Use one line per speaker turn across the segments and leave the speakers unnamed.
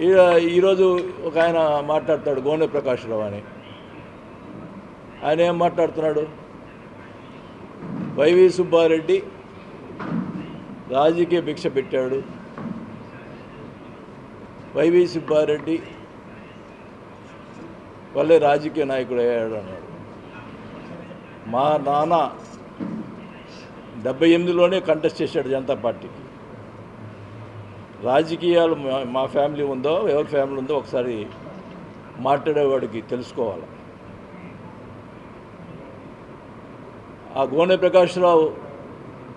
ఈరోజు ఒక ఆయన మాట్లాడతాడు గోనె ప్రకాశ్రావు అని. ఆయన ఏం మాట్లాడుతున్నాడు? వైవి సుబ్బారెడ్డి రాజకీయ భిక్ష పెట్టాడు. వైవి సుబ్బారెడ్డి వల్లే రాజకీయ నాయకుడు అయ్యాడు అన్నాడు. మా నాన్న డెబ్బై ఎనిమిదిలోనే కంటెస్ట్ చేశాడు జనతా పార్టీకి. రాజకీయాలు మా- ఫ్యామిలీ ఉందో ఎవరి ఫ్యామిలీ ఉందో ఒకసారి మాట్లాడేవాడికి తెలుసుకోవాలి. ఆ గోనె ప్రకాశ్రావు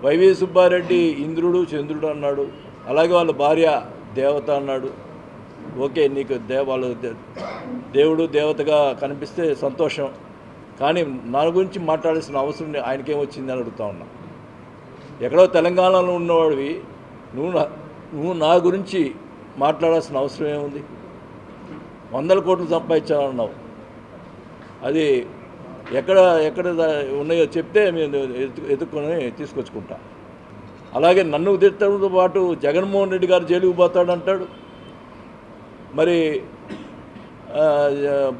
వైవి సుబ్బారెడ్డి ఇంద్రుడు చంద్రుడు అన్నాడు. అలాగే వాళ్ళ భార్య దేవత అన్నాడు. ఓకే నీకు దే వాళ్ళ దే- దేవుడు దేవతగా కనిపిస్తే సంతోషం. కానీ నా గురించి మాట్లాడాల్సిన అవసరం ఆయనకేం వచ్చింది అని అడుగుతా ఉన్నా. ఎక్కడో తెలంగాణలో ఉన్నవాడివి నువ్వు నువ్వు నా గురించి మాట్లాడాల్సిన అవసరం ఏముంది? వందల కోట్లు సంపాదించాలన్నావు. అది ఎక్కడ ఎక్కడ ఉన్నాయో చెప్తే మేము ఎదుర్కొని తీసుకొచ్చుకుంటా. అలాగే నన్ను తిట్టడంతో పాటు జగన్మోహన్ రెడ్డి గారు జైలుకు పోతాడంటాడు. మరి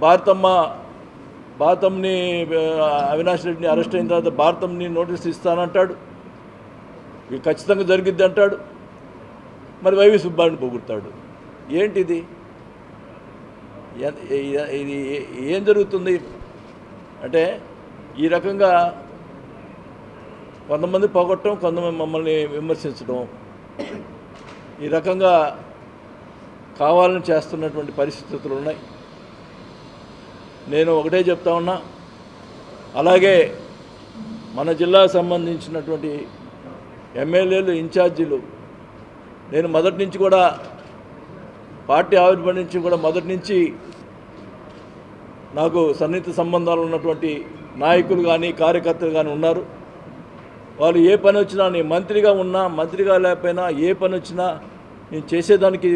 భారతమ్మ భారతంని అవినాష్ రెడ్డిని అరెస్ట్ అయిన తర్వాత భారతంని నోటీస్ ఇస్తానంటాడు. ఇది ఖచ్చితంగా జరిగిద్ది అంటాడు. మరి వైవి సుబ్బాని పొగుడతాడు. ఏంటిది? ఇది ఏ- ఏం జరుగుతుంది? అంటే ఈ రకంగా కొంతమంది పొగట్టడం కొంతమంది మమ్మల్ని విమర్శించడం ఈ రకంగా కావాలని చేస్తున్నటువంటి పరిస్థితులు ఉన్నాయి. నేను ఒకటే చెప్తా ఉన్నా అలాగే మన జిల్లాకు సంబంధించినటువంటి ఎమ్మెల్యేలు ఇన్ఛార్జీలు నేను మొదటి నుంచి కూడా పార్టీ ఆవిర్భావం నుంచి కూడా మొదటి నుంచి నాకు సన్నిహిత సంబంధాలు ఉన్నటువంటి నాయకులు కానీ కార్యకర్తలు కానీ ఉన్నారు. వాళ్ళు ఏ పని వచ్చినా నేను మంత్రిగా ఉన్నా మంత్రిగా లేకపోయినా ఏ పని వచ్చినా నేను చేసేదానికి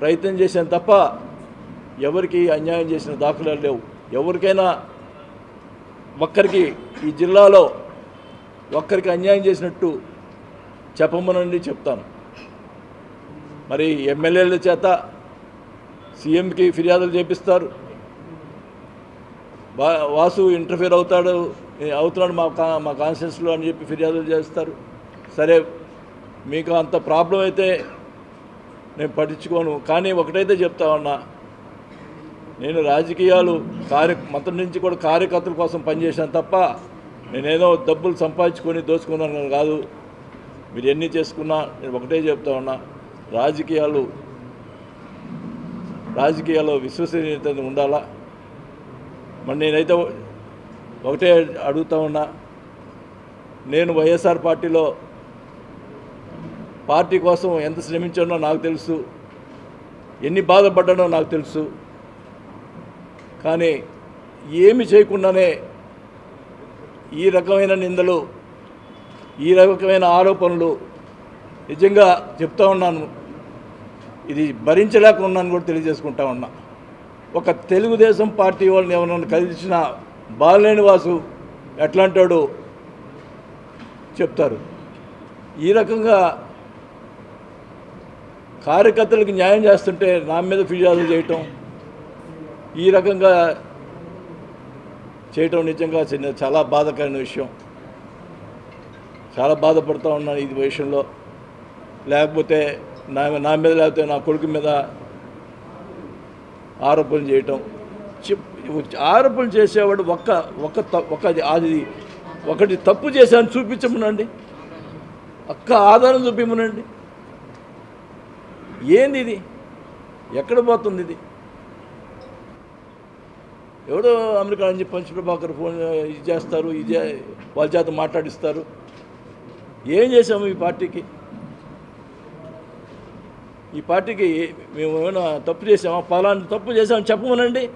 ప్రయత్నం చేశాను తప్ప ఎవరికి అన్యాయం చేసిన దాఖలాలు లేవు. ఎవరికైనా ఒక్కరికి ఈ జిల్లాలో ఒక్కరికి అన్యాయం చేసినట్టు చెప్పమనండి చెప్తాను. మరి ఎమ్మెల్యేల చేత సీఎంకి ఫిర్యాదులు చేపిస్తారు. వాసు ఇంటర్ఫీర్ అవుతాడు అవుతున్నాడు మా కా మా కాన్షియస్లో అని చెప్పి ఫిర్యాదులు చేస్తారు. సరే మీకు అంత ప్రాబ్లం అయితే నేను పట్టించుకోను. కానీ ఒకటైతే చెప్తా ఉన్నా నేను రాజకీయాలు కార్య మతం నుంచి కూడా కార్యకర్తల కోసం పనిచేశాను తప్ప నేనేదో డబ్బులు సంపాదించుకొని దోచుకున్నాను కాదు. మీరు ఎన్ని చేసుకున్నా నేను ఒకటే చెప్తా ఉన్నా రాజకీయాలు రాజకీయాల్లో విశ్వసనీయత ఉండాలా? మరి నేనైతే ఒకటే అడుగుతా ఉన్నా నేను వైఎస్ఆర్ పార్టీలో పార్టీ కోసం ఎంత శ్రమించానో నాకు తెలుసు ఎన్ని బాధపడ్డానో నాకు తెలుసు. కానీ ఏమి చేయకుండానే ఈ రకమైన నిందలు ఈ రకమైన ఆరోపణలు నిజంగా చెప్తా ఉన్నాను. ఇది భరించలేక ఉన్నాను కూడా తెలియజేసుకుంటా ఉన్నా. ఒక తెలుగుదేశం పార్టీ వాళ్ళని ఎవరైనా కలిసిన బాలినేని వాసు ఎట్లాంటాడు చెప్తారు. ఈ రకంగా కార్యకర్తలకు న్యాయం చేస్తుంటే నా మీద ఫిర్యాదులు చేయటం ఈ రకంగా చేయటం నిజంగా చిన్న చాలా బాధాకరమైన విషయం. చాలా బాధపడుతూ ఉన్నాను ఈ విషయంలో. లేకపోతే నా నా మీద లేకపోతే నా కొడుకు మీద ఆరోపణలు చేయటం. చెప్ ఆరోపణలు చేసేవాడు ఒక్క ఒక్క త- ఒక అది ఒకటి తప్పు చేశాను చూపించమనండి. ఒక్క ఆధారం చూపించమనండి. ఏంది ఇది? ఎక్కడ పోతుంది ఇది? ఎవడో అమెరికా నుంచి పంచప్రభాకర్ ఫోన్ ఇది చేస్తారు ఇది వాళ్ళ చేత మాట్లాడిస్తారు. ఏం చేసాము ఈ పార్టీకి? ఈ పార్టీకి మేము ఏమైనా తప్పు చేసామా పలానా తప్పు చేసామని చెప్పమనండి.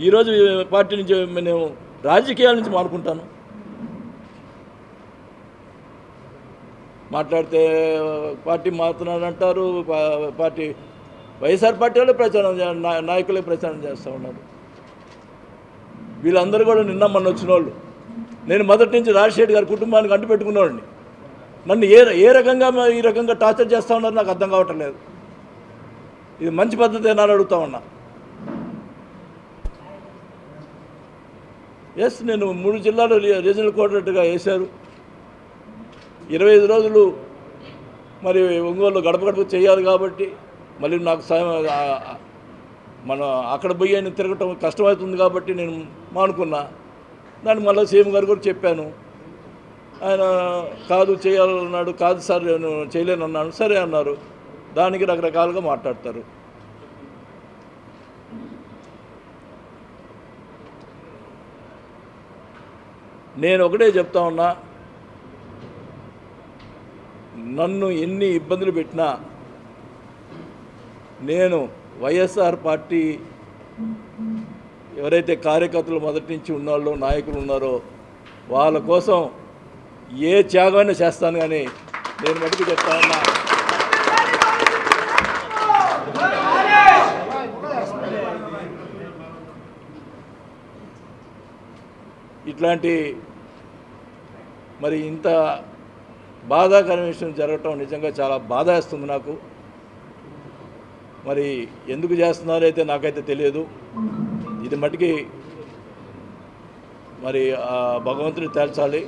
ఈరోజు పార్టీ నుంచి నేను రాజకీయాల నుంచి మానుకుంటాను. మాట్లాడితే పార్టీ మారుతున్నారంటారు పార్టీ వైఎస్ఆర్ పార్టీ వాళ్ళే ప్రచారం చే- నా- నాయకులే ప్రచారం చేస్తూ ఉన్నారు. వీళ్ళందరూ కూడా నిన్న మొన్న వచ్చిన వాళ్ళు నేను మొదటి నుంచి రాజశేఖర్ గారి కుటుంబానికి అంటు పెట్టుకున్నవాడిని నన్ను ఏ ఏ రకంగా ఈ రకంగా టార్చర్ చేస్తూ ఉన్నారు నాకు అర్థం కావటం లేదు. ఇది మంచి పద్ధతి అని అడుగుతా ఉన్నా. ఎస్ నేను మూడు జిల్లాలు రీ- రీజనల్ కోఆర్డినేటర్గా వేశారు. ఇరవై ఐదు రోజులు మరి ఒంగోలు గడప గడప చేయాలి కాబట్టి మళ్ళీ నాకు సాయం మన అక్కడ పోయి ఆయన తిరగటం కష్టమవుతుంది కాబట్టి నేను మానుకున్నా. దాన్ని మళ్ళీ సీఎం గారు కూడా చెప్పాను. ఆయన కాదు చేయాలన్నాడు కాదు సార్ నేను చేయలేనన్నాను సరే అన్నారు. దానికి రకరకాలుగా మాట్లాడతారు. నేను ఒకటే చెప్తా ఉన్నా నన్ను ఎన్ని ఇబ్బందులు పెట్టినా నేను వైఎస్ఆర్ పార్టీ ఎవరైతే కార్యకర్తలు మొదటి నుంచి ఉన్నాళ్ళో నాయకులు ఉన్నారో వాళ్ళ కోసం ఏ త్యాగమైనా చేస్తాను కానీ నేను మటుకు చెప్తా ఉన్నా. ఇట్లాంటి మరి ఇంత బాధాకరమైన విషయం జరగటం నిజంగా చాలా బాధ వేస్తుంది నాకు. మరి ఎందుకు చేస్తున్నారో అయితే నాకైతే తెలియదు. ఇది మటుకి మరి ఆ భగవంతుడు తేల్చాలి.